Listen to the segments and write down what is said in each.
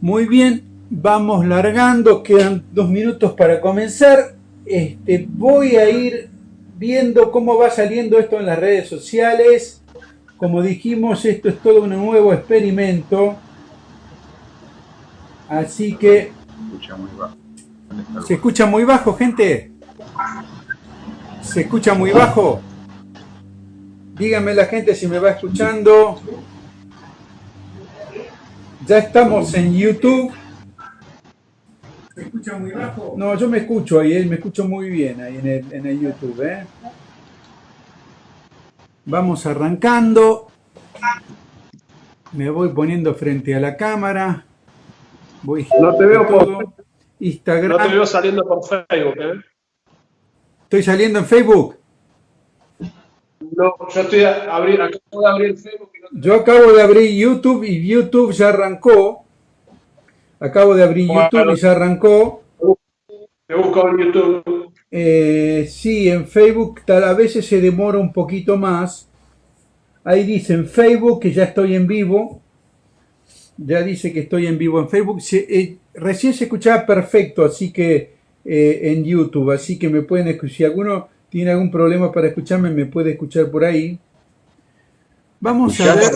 Muy bien, vamos largando, quedan dos minutos para comenzar. Este, voy a ir viendo cómo va saliendo esto en las redes sociales. Como dijimos, esto es todo un nuevo experimento. Así que... ¿Se escucha muy bajo, gente? ¿Se escucha muy bajo? Díganme la gente si me va escuchando. Ya estamos en YouTube. ¿Se escucha muy bajo? No, yo me escucho ahí, eh, me escucho muy bien ahí en el, en el YouTube. ¿eh? Vamos arrancando. Me voy poniendo frente a la cámara. Voy no te veo por Instagram. No te veo saliendo por Facebook, ¿eh? ¿Estoy saliendo en Facebook? No, yo estoy abrir, acabo de abrir Facebook. Yo acabo de abrir YouTube y YouTube ya arrancó. Acabo de abrir YouTube y ya arrancó. Te busco en YouTube. Eh, sí, en Facebook tal a veces se demora un poquito más. Ahí dice en Facebook que ya estoy en vivo. Ya dice que estoy en vivo en Facebook. Eh, recién se escuchaba perfecto, así que eh, en YouTube. Así que me pueden escuchar. Si alguno tiene algún problema para escucharme, me puede escuchar por ahí. Vamos a ver.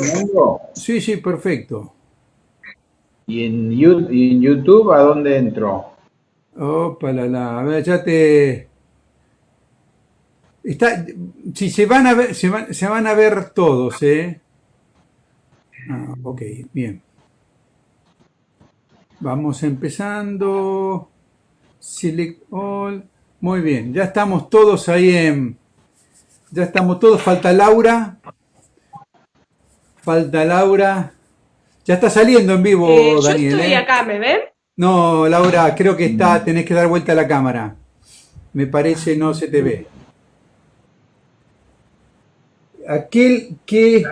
Sí, sí, perfecto. ¿Y en, YouTube a dónde entro? Opa, la, la. A ver, ya te... Está, si se van a ver, se van, se van a ver todos, ¿eh? Ah, ok, bien. Vamos empezando. Select all. Muy bien, ya estamos todos ahí en... Ya estamos todos, falta Laura. Falta Laura. Ya está saliendo en vivo, eh, Daniel. Yo estoy ¿eh? acá, ¿me ven? No, Laura, creo que está, tenés que dar vuelta a la cámara. Me parece no se te ve aquel que...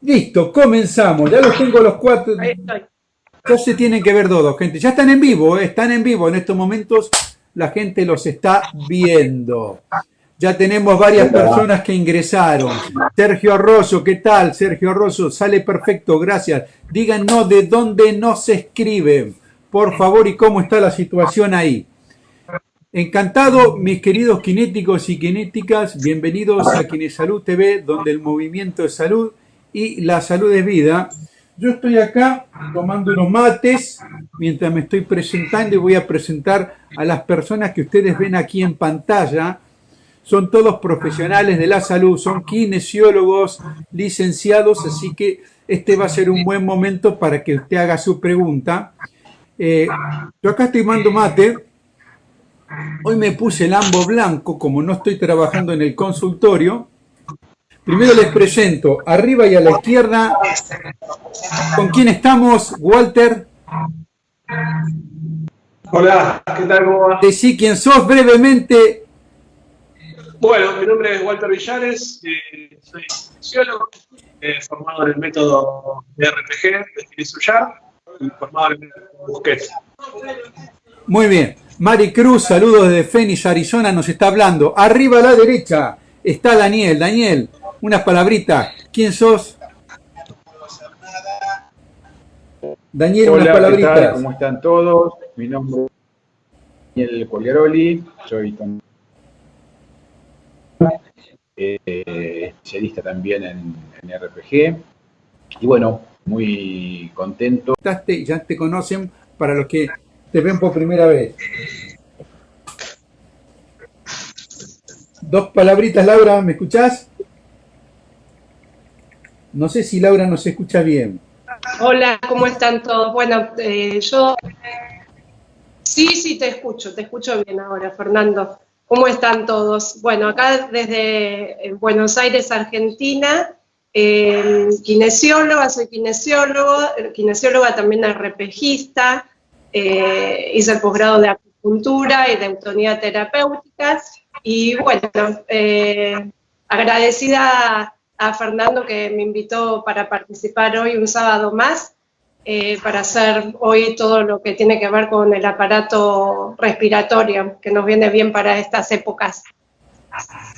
Listo, comenzamos. Ya los tengo los cuatro. Ya se tienen que ver todos, gente. Ya están en vivo, ¿eh? están en vivo. En estos momentos la gente los está viendo. Ya tenemos varias personas que ingresaron. Sergio Rosso, ¿qué tal? Sergio Rosso, sale perfecto, gracias. Díganos de dónde nos escriben, por favor, y cómo está la situación ahí. Encantado, mis queridos kinéticos y kinéticas, bienvenidos a Salud TV, donde el movimiento es salud y la salud es vida. Yo estoy acá tomando unos mates mientras me estoy presentando y voy a presentar a las personas que ustedes ven aquí en pantalla. Son todos profesionales de la salud, son kinesiólogos, licenciados, así que este va a ser un buen momento para que usted haga su pregunta. Eh, yo acá estoy tomando mate, Hoy me puse el ambo blanco, como no estoy trabajando en el consultorio. Primero les presento, arriba y a la izquierda, ¿con quién estamos, Walter? Hola, ¿qué tal? ¿Cómo va? Decí quién sos brevemente. Bueno, mi nombre es Walter Villares, eh, soy fisiólogo, eh, formado en el método de RPG de Filisuyar y formado en el método Busquets. Muy bien. Mari Cruz, saludos desde Phoenix, Arizona, nos está hablando. Arriba a la derecha está Daniel. Daniel, unas palabritas. ¿Quién sos? Daniel, unas palabritas. ¿Cómo están todos? Mi nombre es Daniel Poliaroli, soy eh, especialista también en, en, RPG. Y bueno, muy contento. Ya te conocen para los que te ven por primera vez. Dos palabritas, Laura, ¿me escuchás? No sé si Laura nos escucha bien. Hola, ¿cómo están todos? Bueno, eh, yo... Sí, sí, te escucho, te escucho bien ahora, Fernando. ¿Cómo están todos? Bueno, acá desde Buenos Aires, Argentina, eh, kinesióloga, soy kinesiólogo, kinesióloga también arrepejista, eh, hice el posgrado de acupuntura y de autonomía terapéutica. Y bueno, eh, agradecida a Fernando que me invitó para participar hoy un sábado más, eh, para hacer hoy todo lo que tiene que ver con el aparato respiratorio, que nos viene bien para estas épocas.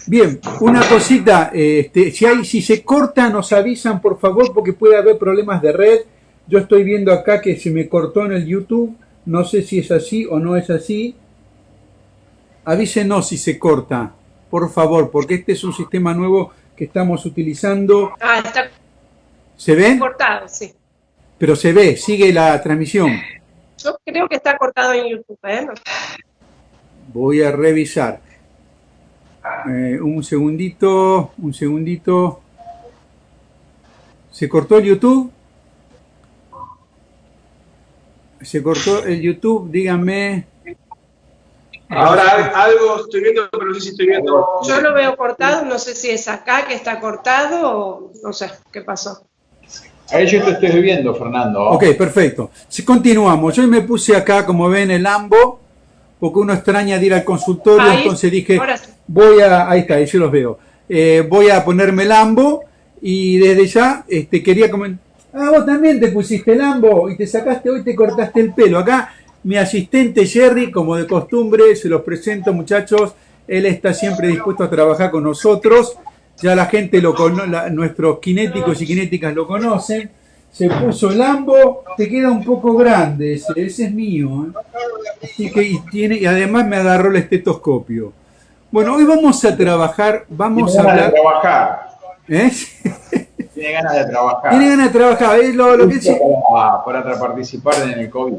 Bien, una cosita, este, si, hay, si se corta nos avisan por favor porque puede haber problemas de red. Yo estoy viendo acá que se me cortó en el YouTube, no sé si es así o no es así. Avísenos si se corta, por favor, porque este es un sistema nuevo que estamos utilizando. Ah, está ¿Se ve? cortado, sí. Pero se ve, sigue la transmisión. Yo creo que está cortado en YouTube, ¿eh? Voy a revisar. Eh, un segundito, un segundito. ¿Se cortó el YouTube? ¿Se cortó el YouTube? Díganme. Ahora algo estoy viendo, pero no sé si estoy viendo. Yo lo veo cortado, no sé si es acá que está cortado o no sé qué pasó. Ahí yo te estoy viendo, Fernando. Ok, perfecto. Si continuamos, yo me puse acá, como ven, el AMBO, porque uno extraña de ir al consultorio, entonces dije, voy a, ahí está, ahí yo los veo, eh, voy a ponerme el AMBO y desde ya este, quería comentar, ah, vos también te pusiste el AMBO y te sacaste hoy, te cortaste el pelo. Acá mi asistente Jerry, como de costumbre, se los presento muchachos, él está siempre dispuesto a trabajar con nosotros, ya la gente, lo nuestros kinéticos y kinéticas lo conocen, se puso el ambo, te queda un poco grande ese, ese es mío. ¿eh? Así que y tiene, y además me agarró el estetoscopio. Bueno, hoy vamos a trabajar, vamos a hablar... De trabajar. ¿Eh? Tiene ganas de trabajar. Tiene ganas de trabajar, es lo, lo que para, para participar en el COVID.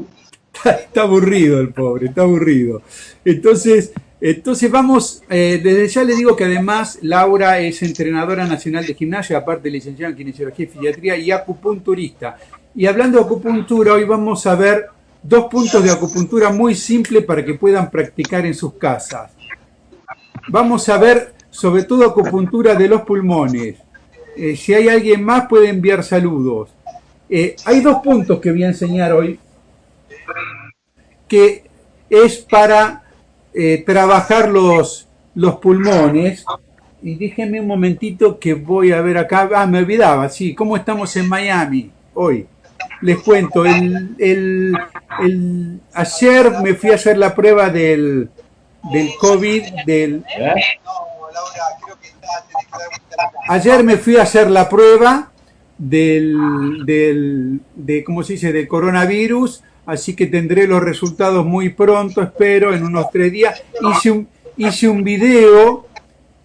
Está, aburrido el pobre, está aburrido. Entonces, entonces vamos, eh, desde ya le digo que además Laura es entrenadora nacional de gimnasia, aparte licenciada en kinesiología y fisiatría y acupunturista. Y hablando de acupuntura, hoy vamos a ver dos puntos de acupuntura muy simples para que puedan practicar en sus casas. Vamos a ver sobre todo acupuntura de los pulmones. Eh, si hay alguien más puede enviar saludos. Eh, hay dos puntos que voy a enseñar hoy que es para eh, trabajar los, los pulmones. Y déjenme un momentito que voy a ver acá. Ah, me olvidaba, sí, ¿cómo estamos en Miami hoy? Les cuento, el, el, el, ayer me fui a hacer la prueba del, del COVID, del... Ayer me fui a hacer la prueba del, del, de, ¿cómo se dice?, del coronavirus así que tendré los resultados muy pronto, espero, en unos tres días. Hice un, video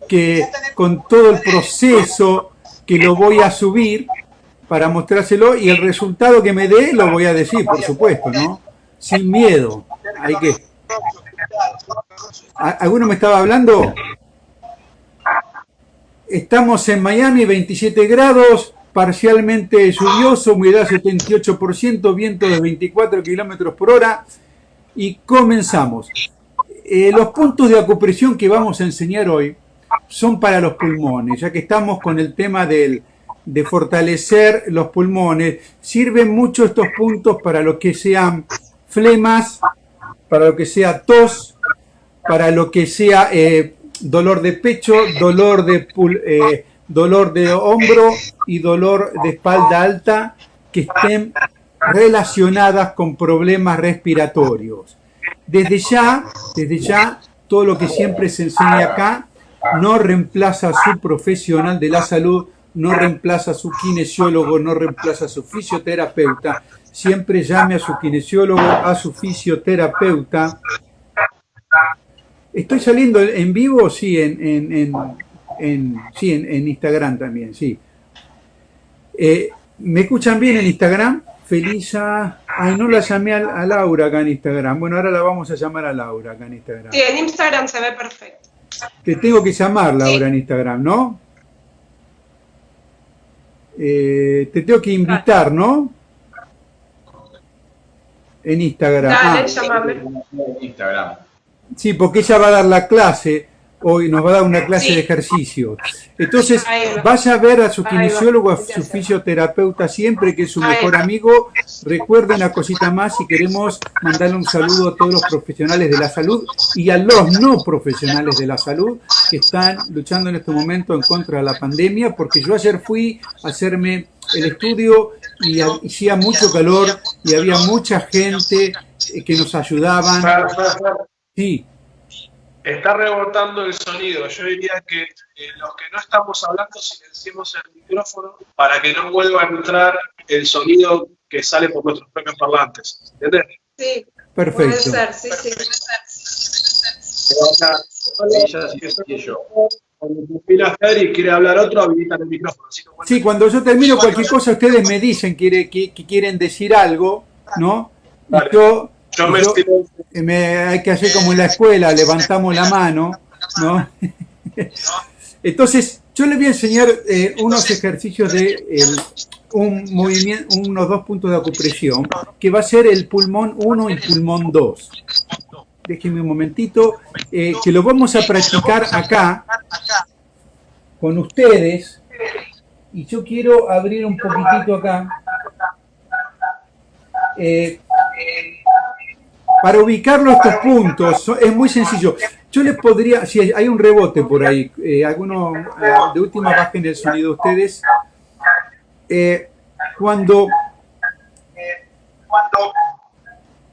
que con todo el proceso que lo voy a subir para mostrárselo y el resultado que me dé lo voy a decir, por supuesto, ¿no? Sin miedo. Hay que... ¿Alguno me estaba hablando? Estamos en Miami, 27 grados, parcialmente lluvioso, humedad 78%, viento de 24 kilómetros por hora. Y comenzamos. Eh, los puntos de acupresión que vamos a enseñar hoy son para los pulmones, ya que estamos con el tema del, de fortalecer los pulmones. Sirven mucho estos puntos para lo que sean flemas, para lo que sea tos, para lo que sea eh, dolor de pecho, dolor de eh, dolor de hombro y dolor de espalda alta que estén relacionadas con problemas respiratorios. Desde ya, desde ya, todo lo que siempre se enseña acá no reemplaza a su profesional de la salud, no reemplaza a su kinesiólogo, no reemplaza a su fisioterapeuta. Siempre llame a su kinesiólogo, a su fisioterapeuta. ¿Estoy saliendo en vivo? Sí, en, en sí, en, Instagram también, sí. Eh, ¿Me escuchan bien en Instagram? Felisa. Ay, no la llamé a, Laura acá en Instagram. Bueno, ahora la vamos a llamar a Laura acá en Instagram. Sí, en Instagram se ve perfecto. Te tengo que llamar, Laura, en Instagram, ¿no? Eh, te tengo que invitar, ¿no? En Instagram. Dale, ah. Instagram. Sí, porque ella va a dar la clase hoy nos va a dar una clase de ejercicio. Entonces, vaya a ver a su kinesiólogo, a su fisioterapeuta siempre, que es su mejor amigo. Recuerden una cosita más, si queremos mandarle un saludo a todos los profesionales de la salud y a los no profesionales de la salud que están luchando en este momento en contra de la pandemia, porque yo ayer fui a hacerme el estudio y hacía mucho calor y había mucha gente que nos ayudaban. Sí, Está rebotando el sonido. Yo diría que eh, los que no estamos hablando silenciemos el micrófono para que no vuelva a entrar el sonido que sale por nuestros propios parlantes. ¿Entiendes? Sí. Perfecto. Puede ser, sí, sí. Cuando y quiere hablar otro, habilitan el micrófono. Sí, cuando yo termino cualquier cosa, ustedes me dicen que, que, quieren decir algo, ¿no? yo yo me, hay que hacer como en la escuela, levantamos la mano, ¿no? Entonces, yo les voy a enseñar eh, unos ejercicios de un movimiento, unos dos puntos de acupresión, que va a ser el pulmón 1 y pulmón 2. Déjenme un momentito, eh, que lo vamos a practicar acá con ustedes. Y yo quiero abrir un poquitito acá. Eh, para ubicarlo estos puntos es muy sencillo. Yo les podría, si hay un rebote por ahí, eh, eh, de última bajen el sonido ustedes. Eh, cuando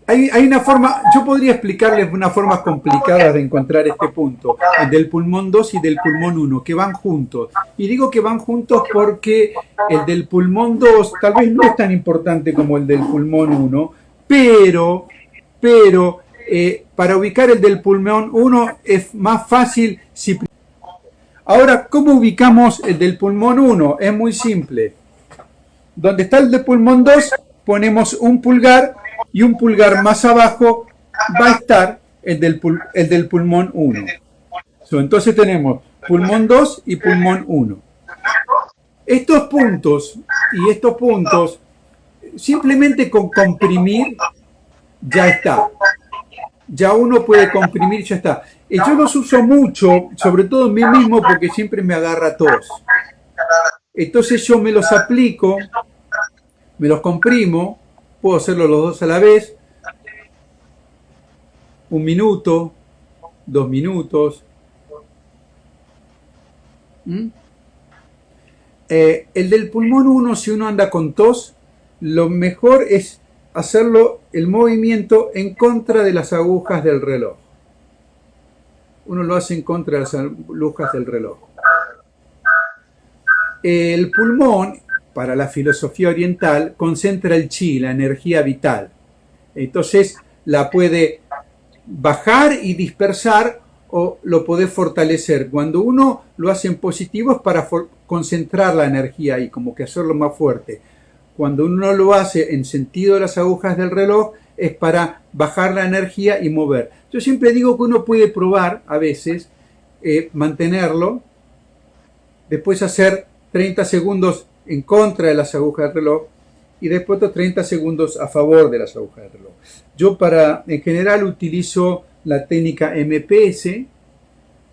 hay, hay, una forma, yo podría explicarles una forma complicada de encontrar este punto, el del pulmón 2 y del pulmón 1, que van juntos. Y digo que van juntos porque el del pulmón 2 tal vez no es tan importante como el del pulmón 1, pero pero eh, para ubicar el del pulmón 1 es más fácil si... Ahora, ¿cómo ubicamos el del pulmón 1? Es muy simple. Donde está el del pulmón 2, ponemos un pulgar y un pulgar más abajo va a estar el del, el del pulmón 1. entonces tenemos pulmón 2 y pulmón 1. Estos puntos y estos puntos, simplemente con comprimir ya está. Ya uno puede comprimir, ya está. Yo los uso mucho, sobre todo en mí mismo, porque siempre me agarra tos. Entonces yo me los aplico, me los comprimo, puedo hacerlo los dos a la vez, un minuto, dos minutos. ¿Mm? Eh, el del pulmón 1, si uno anda con tos, lo mejor es hacerlo el movimiento en contra de las agujas del reloj. Uno lo hace en contra de las agujas del reloj. El pulmón, para la filosofía oriental, concentra el chi, la energía vital. Entonces la puede bajar y dispersar o lo puede fortalecer. Cuando uno lo hace en positivo es para concentrar la energía y como que hacerlo más fuerte cuando uno lo hace en sentido de las agujas del reloj, es para bajar la energía y mover. Yo siempre digo que uno puede probar a veces, eh, mantenerlo, después hacer 30 segundos en contra de las agujas del reloj y después otros 30 segundos a favor de las agujas del reloj. Yo para, en general utilizo la técnica MPS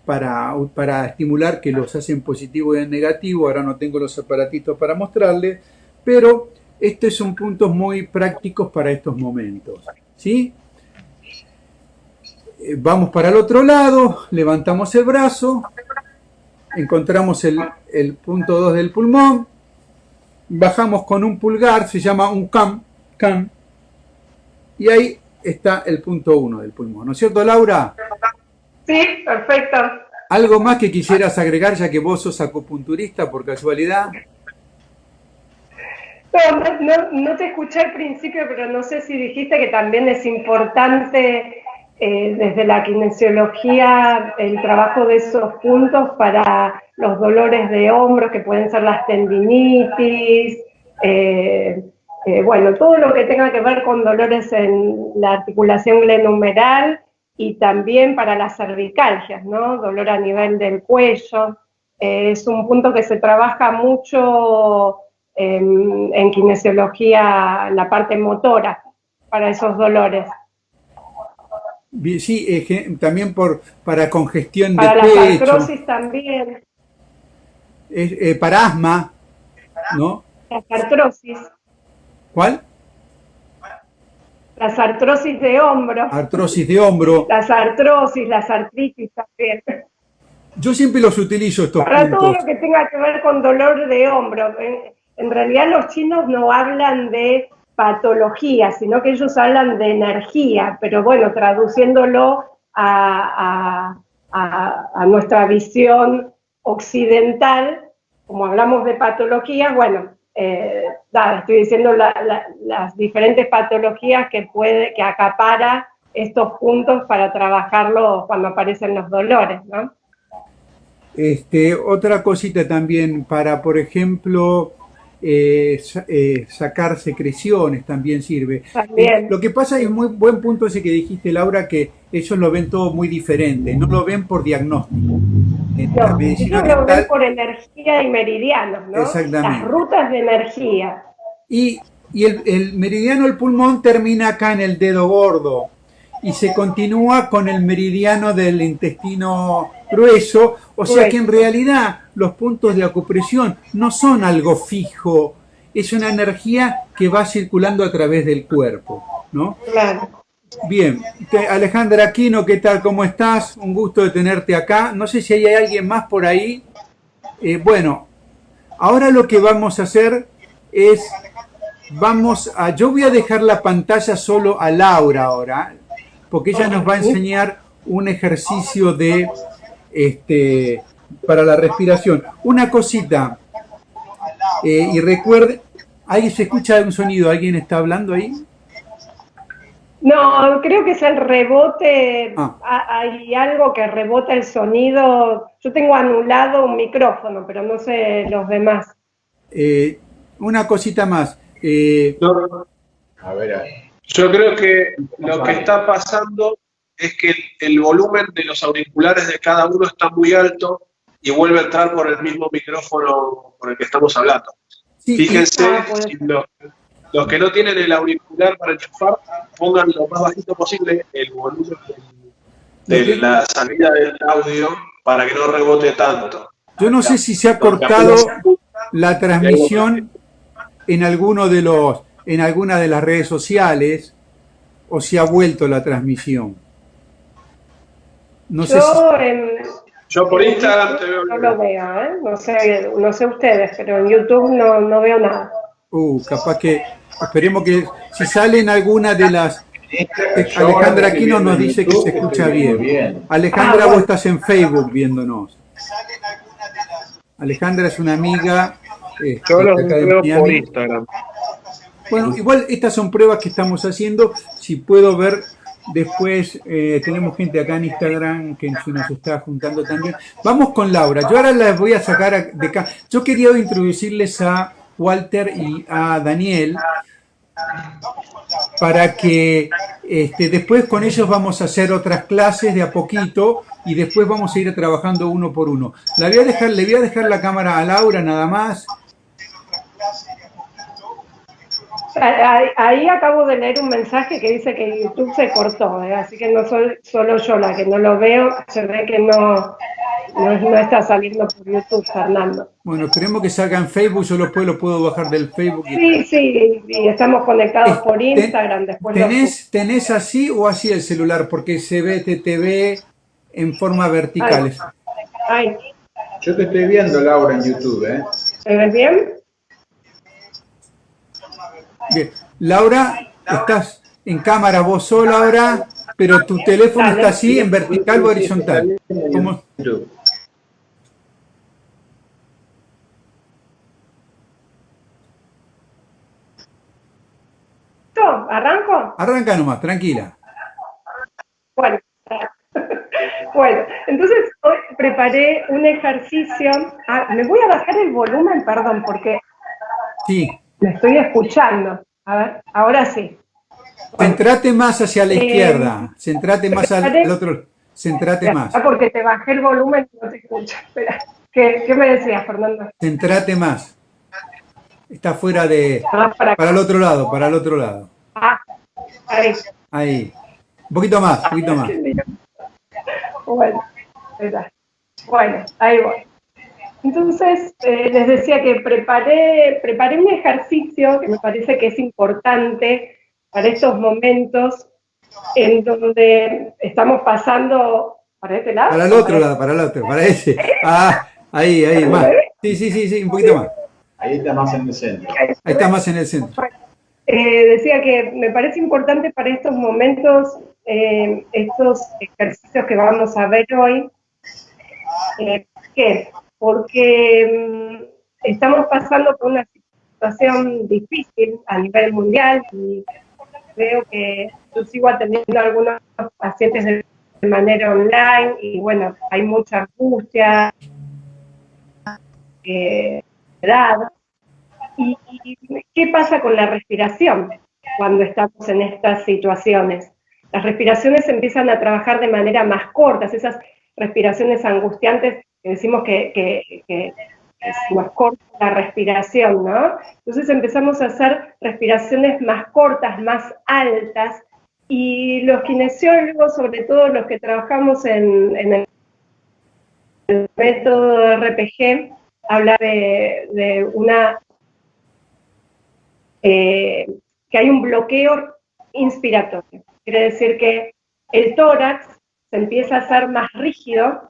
para, para estimular que los hacen positivo y en negativo. Ahora no tengo los aparatitos para mostrarles pero estos son puntos muy prácticos para estos momentos. ¿sí? Eh, vamos para el otro lado, levantamos el brazo, encontramos el, punto 2 del pulmón, bajamos con un pulgar, se llama un cam, cam, y ahí está el punto 1 del pulmón. ¿No es cierto, Laura? Sí, perfecto. ¿Algo más que quisieras agregar, ya que vos sos acupunturista por casualidad? No, no, te escuché al principio, pero no sé si dijiste que también es importante eh, desde la kinesiología el trabajo de esos puntos para los dolores de hombros, que pueden ser las tendinitis, eh, eh, bueno, todo lo que tenga que ver con dolores en la articulación glenohumeral y también para las cervicalgias, ¿no? Dolor a nivel del cuello. es un punto que se trabaja mucho en, kinesiología la parte motora para esos dolores. Sí, también por, para congestión para de pecho. Para la artrosis también. Eh, para asma, ¿no? Las artrosis. ¿Cuál? Las artrosis de hombro. Artrosis de hombro. Las artrosis, las artritis también. Yo siempre los utilizo estos Para todo lo que tenga que ver con dolor de hombro. En realidad los chinos no hablan de patología, sino que ellos hablan de energía, pero bueno, traduciéndolo a, a, nuestra visión occidental, como hablamos de patologías, bueno, eh, estoy diciendo las diferentes patologías que puede, que acapara estos puntos para trabajarlo cuando aparecen los dolores, ¿no? Este, otra cosita también para, por ejemplo, eh, eh, sacar secreciones también sirve. Eh, lo que pasa es muy buen punto ese que dijiste, Laura, que ellos lo ven todo muy diferente, no lo ven por diagnóstico. No, ellos lo ven por energía y meridianos, ¿no? Exactamente. Las rutas de energía. Y, y el, el meridiano del pulmón termina acá en el dedo gordo y se continúa con el meridiano del intestino grueso, o sea que en realidad los puntos de acupresión no son algo fijo, es una energía que va circulando a través del cuerpo, ¿no? Claro. Bien, Alejandra Aquino, ¿qué tal? ¿Cómo estás? Un gusto de tenerte acá. No sé si hay alguien más por ahí. Eh, bueno, ahora lo que vamos a hacer es, vamos a, yo voy a dejar la pantalla solo a Laura ahora, porque ella nos va a enseñar un ejercicio de, este, para la respiración. Una cosita, eh, y recuerde, ¿ahí se escucha un sonido? ¿Alguien está hablando ahí? No, creo que es el rebote, ah. hay algo que rebota el sonido. Yo tengo anulado un micrófono, pero no sé los demás. Eh, una cosita más. Eh, a ver. Yo creo que lo que está pasando es que el, volumen de los auriculares de cada uno está muy alto y vuelve a entrar por el mismo micrófono por el que estamos hablando. Fíjense, ah, los, que no tienen el auricular para enchufar, pongan lo más bajito posible el volumen de, la salida del audio para que no rebote tanto. Yo no sé si se ha cortado la transmisión en alguno de los en alguna de las redes sociales o si ha vuelto la transmisión. No sé Yo por Instagram te veo. No lo veo, ¿eh? no, sé, no sé ustedes, pero en YouTube no, no veo nada. Uh, capaz que, esperemos que si salen alguna de las... Alejandra Aquino nos dice que se escucha bien. Alejandra, vos estás en Facebook viéndonos. Alejandra es una amiga. Este, Yo los veo por Instagram. Bueno, igual estas son pruebas que estamos haciendo. Si puedo ver después, eh, tenemos gente acá en Instagram que se nos está juntando también. Vamos con Laura. Yo ahora las voy a sacar de acá. Yo quería introducirles a Walter y a Daniel para que este, después con ellos vamos a hacer otras clases de a poquito y después vamos a ir trabajando uno por uno. La voy a dejar, le voy a dejar la cámara a Laura nada más Ahí, acabo de leer un mensaje que dice que YouTube se cortó, ¿eh? así que no soy solo yo la que no lo veo, se ve que no, no, está saliendo por YouTube, Fernando. Bueno, esperemos que salga en Facebook, yo lo puedo, lo puedo bajar del Facebook. Sí, sí, y estamos conectados por Instagram. Después ¿tenés, ¿Tenés así o así el celular? Porque se ve, te, ve en forma vertical. Yo te estoy viendo, Laura, en YouTube. ¿eh? ¿Se ves bien? Bien. Laura, estás en cámara vos sola ahora, pero tu teléfono está así, en vertical o horizontal. ¿Cómo? ¿Arranco? Arranca nomás, tranquila. Bueno, bueno, entonces hoy preparé un ejercicio. Ah, me voy a bajar el volumen, perdón, porque... Sí. Me estoy escuchando. A ver, ahora sí. Centrate más hacia la eh, izquierda. Centrate más al, otro. Centrate más. Porque te bajé el volumen y no te escucho. Espera. ¿Qué, ¿Qué, me decías, Fernando? Centrate más. Está fuera de... Ah, para, para, el otro lado, para el otro lado. Ah, ahí. Ahí. Un poquito más, un poquito más. Bueno, espera. Bueno, ahí voy. Entonces, eh, les decía que preparé, preparé un ejercicio que me parece que es importante para estos momentos en donde estamos pasando para este lado. Para el otro lado, para el otro, para ese. Ah, ahí, ahí, más. Sí, sí, sí, sí, un poquito más. Ahí está más en el centro. Ahí está más en el centro. Eh, decía que me parece importante para estos momentos, eh, estos ejercicios que vamos a ver hoy, Eh, ¿Por qué? Porque mm, estamos pasando por una situación difícil a nivel mundial y veo que yo sigo atendiendo a algunos pacientes de manera online y bueno, hay mucha angustia, eh, edad. ¿Y qué pasa con la respiración cuando estamos en estas situaciones? Las respiraciones empiezan a trabajar de manera más cortas, esas respiraciones angustiantes decimos que, que más corta la respiración, ¿no? Entonces empezamos a hacer respiraciones más cortas, más altas, y los kinesiólogos, sobre todo los que trabajamos en, el, método RPG, habla de, una eh, que hay un bloqueo inspiratorio. Quiere decir que el tórax se empieza a hacer más rígido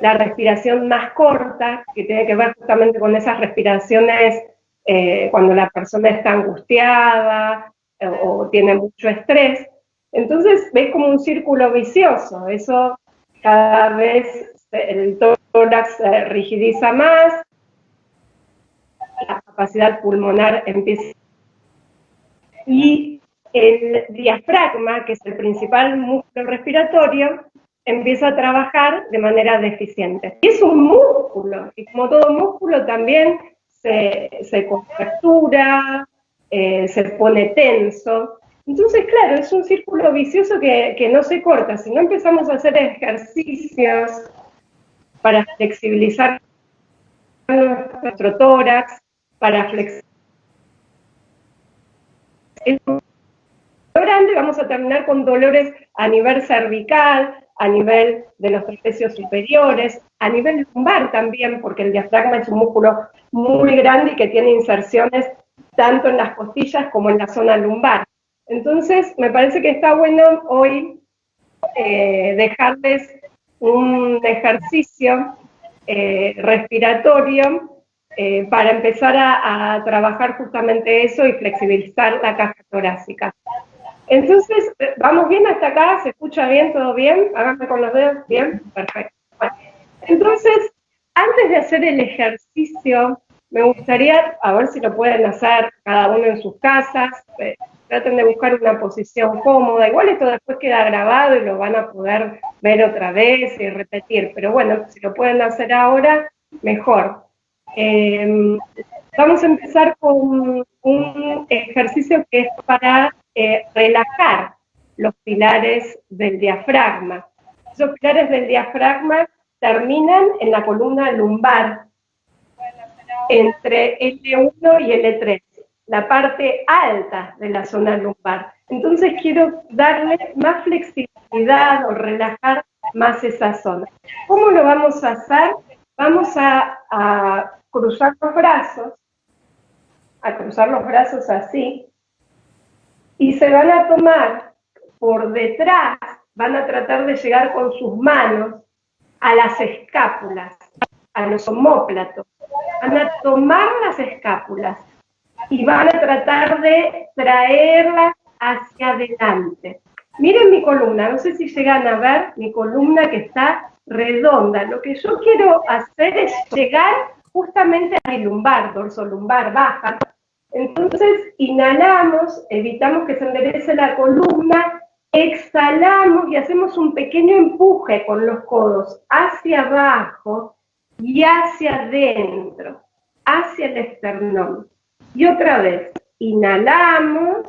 la respiración más corta, que tiene que ver justamente con esas respiraciones eh, cuando la persona está angustiada eh, o, tiene mucho estrés. Entonces ves como un círculo vicioso, eso cada vez el tórax se rigidiza más, la capacidad pulmonar empieza y el diafragma, que es el principal músculo respiratorio, empieza a trabajar de manera deficiente. Y es un músculo, y como todo músculo también se, se contractura, eh, se pone tenso. Entonces, claro, es un círculo vicioso que, que no se corta. Si no empezamos a hacer ejercicios para flexibilizar nuestro tórax, para flexibilizar grande, vamos a terminar con dolores a nivel cervical, a nivel de los trapecios superiores, a nivel lumbar también, porque el diafragma es un músculo muy grande y que tiene inserciones tanto en las costillas como en la zona lumbar. Entonces, me parece que está bueno hoy eh, dejarles un ejercicio eh, respiratorio eh, para empezar a trabajar justamente eso y flexibilizar la caja torácica. Entonces, ¿vamos bien hasta acá? ¿Se escucha bien? ¿Todo bien? Háganme con los dedos. ¿Bien? Perfecto. entonces, antes de hacer el ejercicio, me gustaría, a ver si lo pueden hacer cada uno en sus casas, eh, traten de buscar una posición cómoda, igual esto después queda grabado y lo van a poder ver otra vez y repetir, pero bueno, si lo pueden hacer ahora, mejor. Em, vamos a empezar con un ejercicio que es para eh, relajar los pilares del diafragma. Esos pilares del diafragma terminan en la columna lumbar, entre L1 y L3, la parte alta de la zona lumbar. Entonces quiero darle más flexibilidad o relajar más esa zona. ¿Cómo lo vamos a hacer? Vamos a, a cruzar los brazos, a cruzar los brazos así, y se van a tomar por detrás, van a tratar de llegar con sus manos a las escápulas, a los homóplatos, van a tomar las escápulas y van a tratar de traerlas hacia adelante. Miren mi columna, no sé si llegan a ver mi columna que está redonda. Lo que yo quiero hacer es llegar justamente a mi lumbar, dorso lumbar baja, entonces, inhalamos, evitamos que se enderece la columna, exhalamos y hacemos un pequeño empuje con los codos hacia abajo y hacia adentro, hacia el esternón. Y otra vez, inhalamos,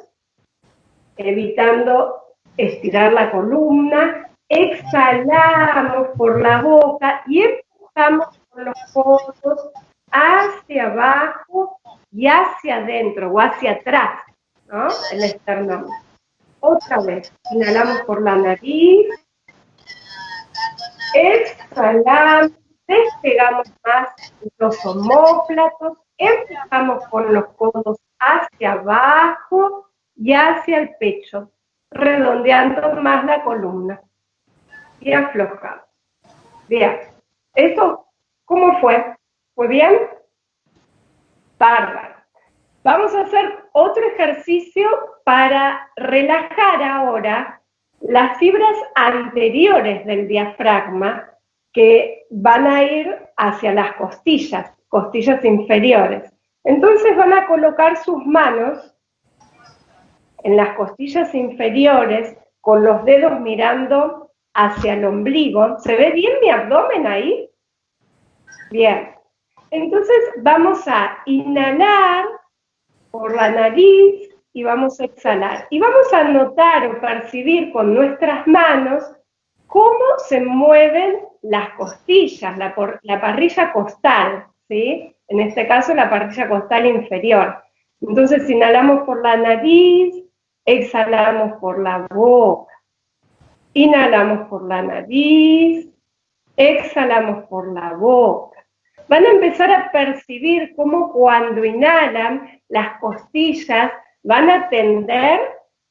evitando estirar la columna, exhalamos por la boca y empujamos con los codos hacia abajo y hacia adentro o hacia atrás, ¿no? El esternón. Otra vez, inhalamos por la nariz, exhalamos, despegamos más los homóplatos, empujamos con los codos hacia abajo y hacia el pecho, redondeando más la columna. Y aflojamos. Bien, ¿esto cómo fue? ¿Fue bien? Bárbaro. Vamos a hacer otro ejercicio para relajar ahora las fibras anteriores del diafragma que van a ir hacia las costillas, costillas inferiores. Entonces van a colocar sus manos en las costillas inferiores con los dedos mirando hacia el ombligo. ¿Se ve bien mi abdomen ahí? Bien. Entonces vamos a inhalar por la nariz y vamos a exhalar. Y vamos a notar o percibir con nuestras manos cómo se mueven las costillas, la, la parrilla costal, ¿sí? En este caso la parrilla costal inferior. Entonces inhalamos por la nariz, exhalamos por la boca. Inhalamos por la nariz, exhalamos por la boca. Van a empezar a percibir cómo cuando inhalan las costillas van a tender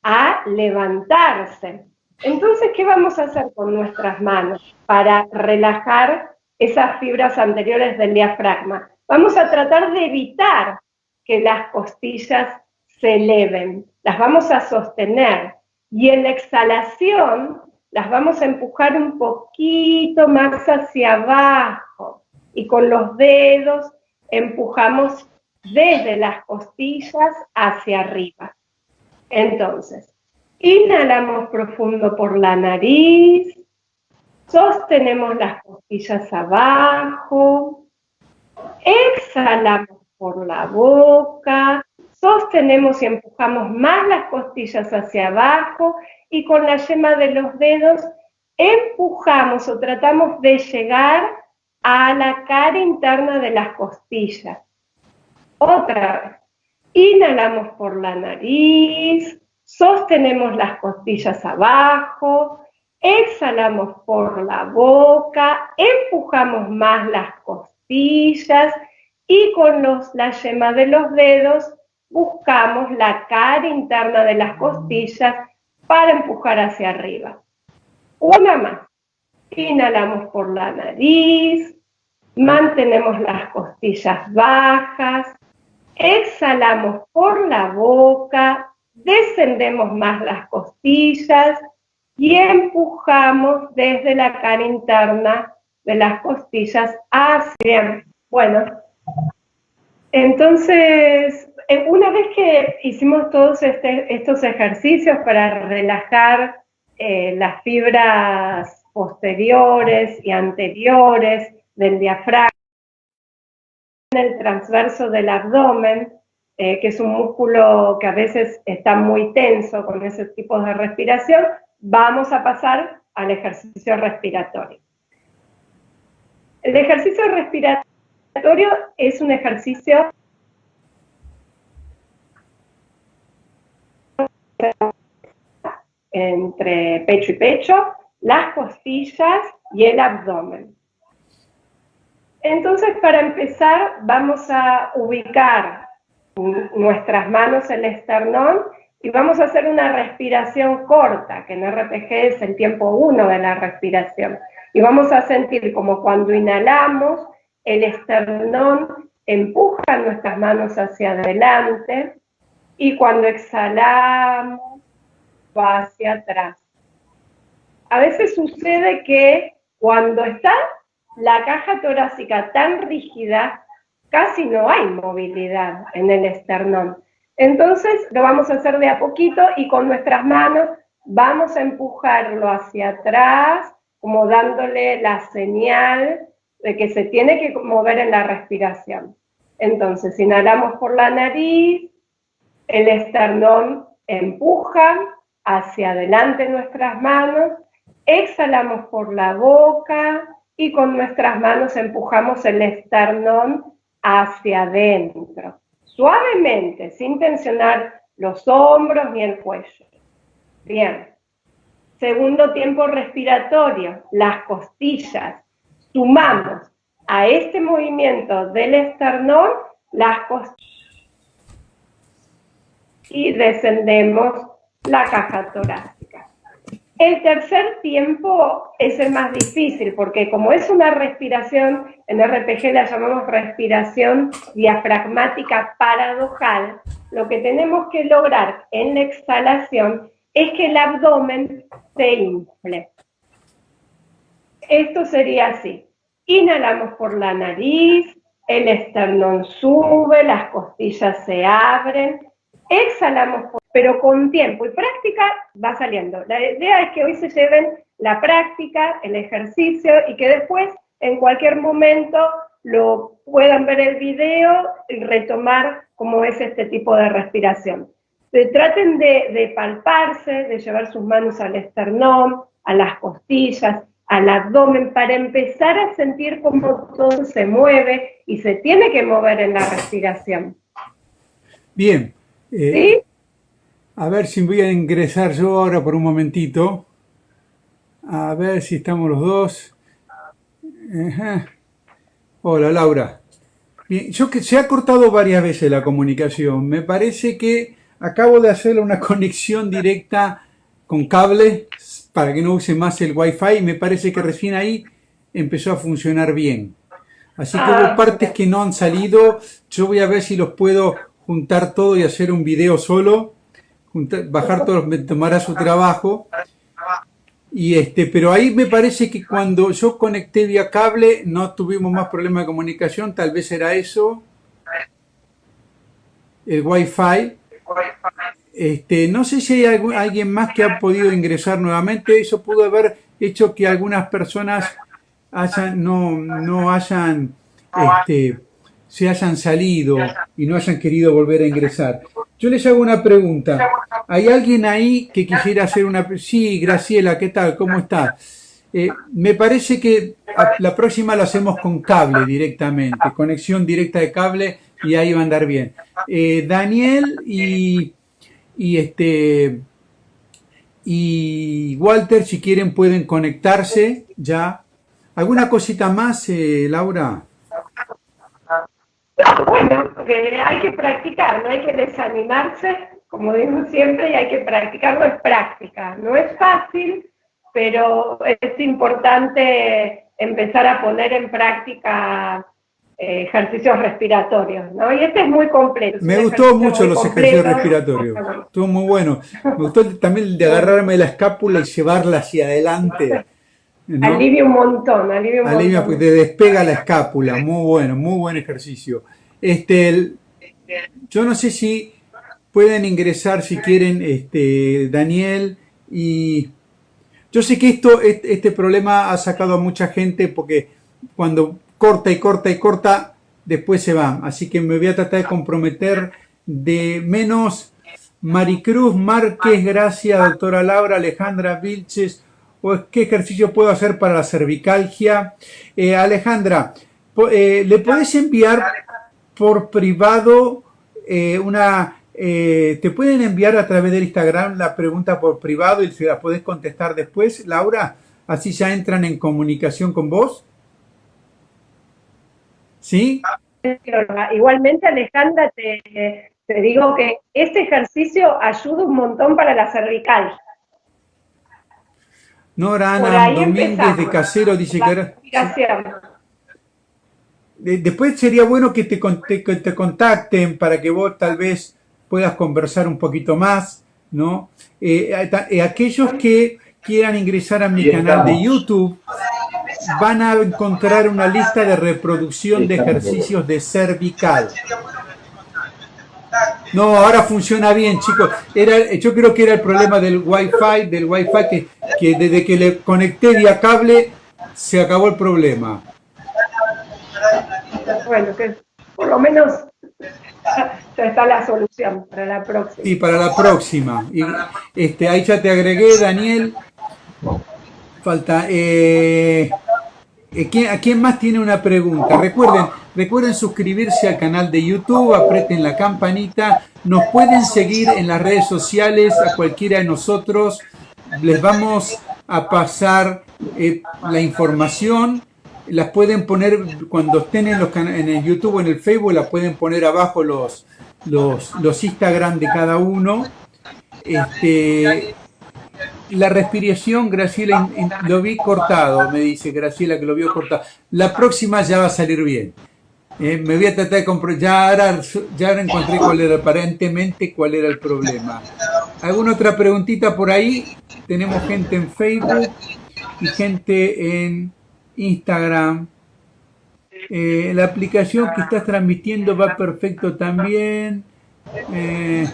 a levantarse. Entonces, ¿qué vamos a hacer con nuestras manos para relajar esas fibras anteriores del diafragma? Vamos a tratar de evitar que las costillas se eleven, las vamos a sostener y en la exhalación las vamos a empujar un poquito más hacia abajo y con los dedos empujamos desde las costillas hacia arriba. Entonces, inhalamos profundo por la nariz, sostenemos las costillas abajo, exhalamos por la boca, sostenemos y empujamos más las costillas hacia abajo y con la yema de los dedos empujamos o tratamos de llegar a la cara interna de las costillas. Otra vez. Inhalamos por la nariz, sostenemos las costillas abajo, exhalamos por la boca, empujamos más las costillas y con los, la yema de los dedos buscamos la cara interna de las costillas para empujar hacia arriba. Una más. Inhalamos por la nariz, mantenemos las costillas bajas, exhalamos por la boca, descendemos más las costillas y empujamos desde la cara interna de las costillas hacia... Bueno, entonces, eh, una vez que hicimos todos este, estos ejercicios para relajar eh, las fibras posteriores y anteriores del diafragma, en el transverso del abdomen, eh, que es un músculo que a veces está muy tenso con ese tipo de respiración, vamos a pasar al ejercicio respiratorio. El ejercicio respiratorio es un ejercicio entre pecho y pecho, las costillas y el abdomen. Entonces, para empezar, vamos a ubicar nuestras manos en el esternón y vamos a hacer una respiración corta, que en RPG es el tiempo 1 de la respiración. Y vamos a sentir como cuando inhalamos, el esternón empuja nuestras manos hacia adelante y cuando exhalamos, va hacia atrás. A veces sucede que cuando está la caja torácica tan rígida, casi no hay movilidad en el esternón. Entonces lo vamos a hacer de a poquito y con nuestras manos vamos a empujarlo hacia atrás, como dándole la señal de que se tiene que mover en la respiración. Entonces inhalamos por la nariz, el esternón empuja hacia adelante nuestras manos, exhalamos por la boca, y con nuestras manos empujamos el esternón hacia adentro. Suavemente, sin tensionar los hombros ni el cuello. Bien. Segundo tiempo respiratorio, las costillas. Sumamos a este movimiento del esternón las costillas. Y descendemos la caja torácica. El tercer tiempo es el más difícil porque como es una respiración, en RPG la llamamos respiración diafragmática paradojal, lo que tenemos que lograr en la exhalación es que el abdomen se infle. esto sería así. Inhalamos por la nariz, el esternón sube, las costillas se abren, exhalamos, pero con tiempo y práctica va saliendo. La idea es que hoy se lleven la práctica, el ejercicio y que después en cualquier momento lo puedan ver el video y retomar cómo es este tipo de respiración. traten de, de palparse, de llevar sus manos al esternón, a las costillas, al abdomen, para empezar a sentir cómo todo se mueve y se tiene que mover en la respiración. Bien. Eh, a ver si voy a ingresar yo ahora por un momentito. A ver si estamos los dos. Hola, Laura. Bien, yo que se ha cortado varias veces la comunicación. Me parece que acabo de hacer una conexión directa con cable para que no use más el Wi-Fi y me parece que recién ahí empezó a funcionar bien. Así que hubo ah, partes que no han salido. Yo voy a ver si los puedo juntar todo y hacer un video solo. Bajar todos, me tomará su trabajo. Y este, pero ahí me parece que cuando yo conecté vía cable no tuvimos más problemas de comunicación, tal vez era eso. El Wi-Fi. Este, no sé si hay alguien más que ha podido ingresar nuevamente. Eso pudo haber hecho que algunas personas hayan, no, no hayan, este, se hayan salido y no hayan querido volver a ingresar. Yo les hago una pregunta. ¿Hay alguien ahí que quisiera hacer una... Sí, Graciela, ¿qué tal? ¿Cómo está? Eh, me parece que la próxima lo hacemos con cable directamente, conexión directa de cable y ahí va a andar bien. Eh, Daniel y y este y Walter, si quieren, pueden conectarse ya. ¿Alguna cosita más, eh, Laura? Bueno, que hay que practicar, no hay que desanimarse, como digo siempre, y hay que practicarlo, es práctica. No es fácil, pero es importante empezar a poner en práctica eh, ejercicios respiratorios, ¿no? Y este es muy completo. Me gustó mucho los ejercicios respiratorios, estuvo muy bueno. Me gustó también el de agarrarme la escápula y llevarla hacia adelante. Alivia un montón, alivia un alivia porque te despega la escápula, muy bueno, muy buen ejercicio. Este, yo no sé si pueden ingresar si quieren, este, Daniel, y yo sé que esto, este problema ha sacado a mucha gente porque cuando corta y corta y corta, después se va. Así que me voy a tratar de comprometer de menos Maricruz Márquez, gracias, doctora Laura, Alejandra Vilches, qué ejercicio puedo hacer para la cervicalgia. Eh, Alejandra, eh, ¿le puedes enviar por privado eh, una... ¿Te pueden enviar a través del Instagram la pregunta por privado y se la puedes contestar después, Laura? Así ya entran en comunicación con vos. ¿Sí? Igualmente, Alejandra, te, digo que este ejercicio ayuda un montón para la cervical. Nora Ana Domínguez de Casero dice que era... Después sería bueno que te, que te contacten para que vos tal vez puedas conversar un poquito más, ¿no? Eh, eh, aquellos que quieran ingresar a mi canal de YouTube, van a encontrar una lista de reproducción de ejercicios de cervical. No, ahora funciona bien, chicos. Era, yo creo que era el problema del Wi-Fi, del Wi-Fi que, que desde que le conecté vía cable se acabó el problema. Bueno, que por lo menos ya está la solución para la próxima. Sí, para la próxima. Y, este, ahí ya te agregué, Daniel. Falta... Eh, eh, ¿A quién más tiene una pregunta? Recuerden, recuerden suscribirse al canal de YouTube, aprieten la campanita, nos pueden seguir en las redes sociales a cualquiera de nosotros, les vamos a pasar eh, la información, las pueden poner cuando estén en, los en el YouTube o en el Facebook, las pueden poner abajo los, los, los Instagram de cada uno. Este, la respiración, Graciela, lo vi cortado, me dice Graciela que lo vio cortado. La próxima ya va a salir bien. Me voy a tratar de comprobar. Ya ya encontré cuál era, aparentemente, cuál era el problema. ¿Alguna otra preguntita por ahí? Tenemos gente en Facebook y gente en Instagram. Eh, la aplicación que estás transmitiendo va perfecto también. Eh,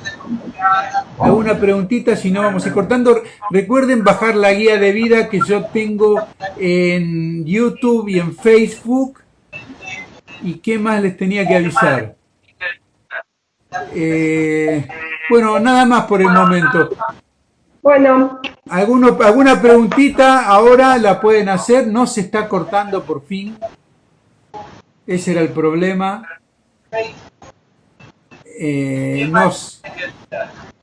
alguna preguntita, si no vamos a ir cortando. Recuerden bajar la guía de vida que yo tengo en YouTube y en Facebook. ¿Y qué más les tenía que avisar? Eh, bueno, nada más por el momento. Bueno. ¿Alguno, ¿Alguna preguntita ahora la pueden hacer? No se está cortando por fin. Ese era el problema. Eh, nos,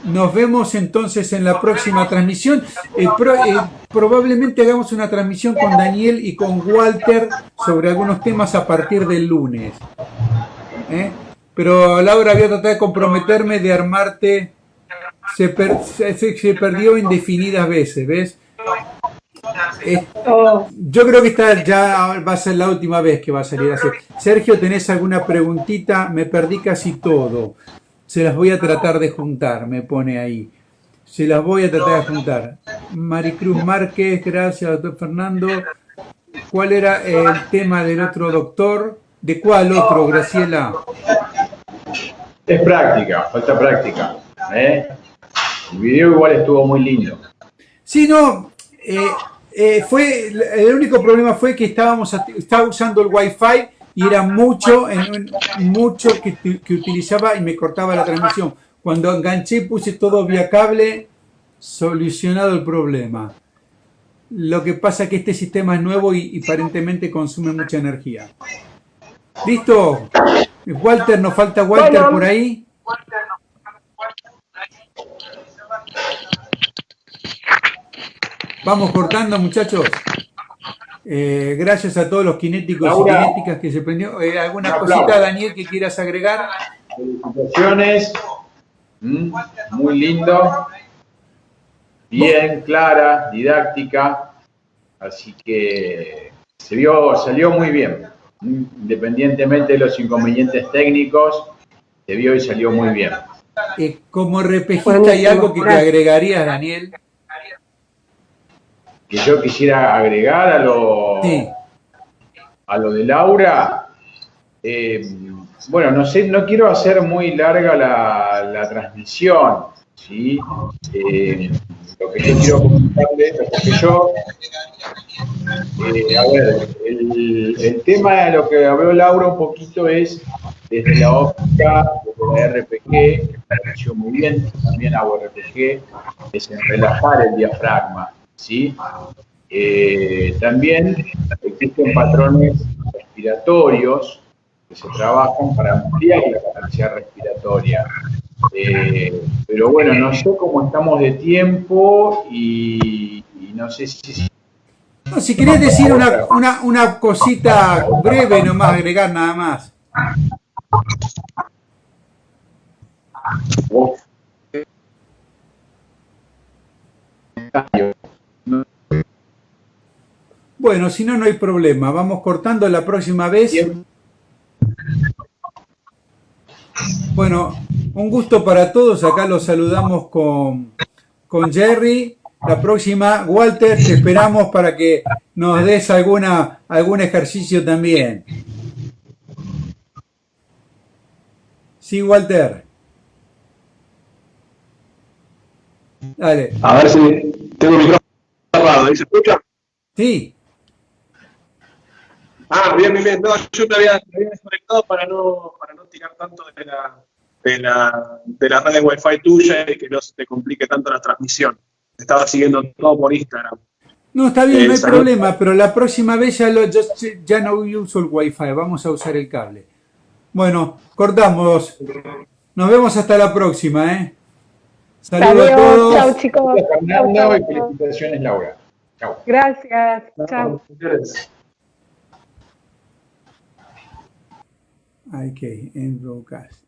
nos vemos entonces en la próxima transmisión. Eh, eh, probablemente hagamos una transmisión con Daniel y con Walter sobre algunos temas a partir del lunes. Pero Laura, voy a tratar de comprometerme de armarte. Se, se, perdió indefinidas veces, ¿ves? Oh. yo creo que esta ya va a ser la última vez que va a salir así. Sergio, ¿tenés alguna preguntita? Me perdí casi todo. Se las voy a tratar de juntar, me pone ahí. Se las voy a tratar de juntar. Maricruz Márquez, gracias, doctor Fernando. ¿Cuál era el tema del otro doctor? ¿De cuál otro, Graciela? Es práctica, falta práctica. ¿eh? El video igual estuvo muy lindo. Sí, no, eh, eh, fue, el único problema fue que estábamos estaba usando el wifi y era mucho, mucho que, que utilizaba y me cortaba la transmisión. Cuando enganché puse todo vía cable, solucionado el problema. Lo que pasa es que este sistema es nuevo y, aparentemente consume mucha energía. ¿Listo? Walter, nos falta Walter por ahí. Vamos cortando, muchachos. Eh, gracias a todos los kinéticos y kinéticas que se prendió. Eh, ¿Alguna cosita, Daniel, que quieras agregar? Felicitaciones. Mm, muy lindo. Bien, clara, didáctica. Así que se vio, salió muy bien. Independientemente de los inconvenientes técnicos, se vio y salió muy bien. Eh, como repejista, ¿hay algo que te agregarías, Daniel? Que yo quisiera agregar a lo, a lo de Laura. Eh, bueno, no sé, no quiero hacer muy larga la, transmisión, ¿sí? Eh, lo que yo quiero comentarles es que yo, eh, a ver, el, el, tema de lo que habló Laura un poquito es desde la óptica de la RPG, que me pareció muy bien, también hago RPG, es en relajar el diafragma. ¿Sí? Eh, también existen patrones respiratorios que se trabajan para ampliar la capacidad respiratoria. Eh, pero bueno, no sé cómo estamos de tiempo y, no sé si... No, si querés decir una, una, una cosita breve nomás, agregar nada más. Bueno, si no, no hay problema. Vamos cortando la próxima vez. Bueno, un gusto para todos. Acá los saludamos con, con Jerry. La próxima, Walter, te esperamos para que nos des alguna, algún ejercicio también. Sí, Walter. Dale. A ver si tengo el micrófono cerrado. ¿Se escucha? Sí. Ah, bien, bien, bien. No, yo me había, desconectado para no, para no tirar tanto de la, de la, de la red de Wi-Fi tuya y que no se te complique tanto la transmisión. Estaba siguiendo todo por Instagram. No, está bien, no hay problema, pero la próxima vez ya, lo, ya no uso el Wi-Fi, vamos a usar el cable. Bueno, cortamos. Nos vemos hasta la próxima, ¿eh? Saludos a todos. Chao, chicos. Fernando y felicitaciones, Laura. Chao. Gracias. Chao. IK, en broadcast.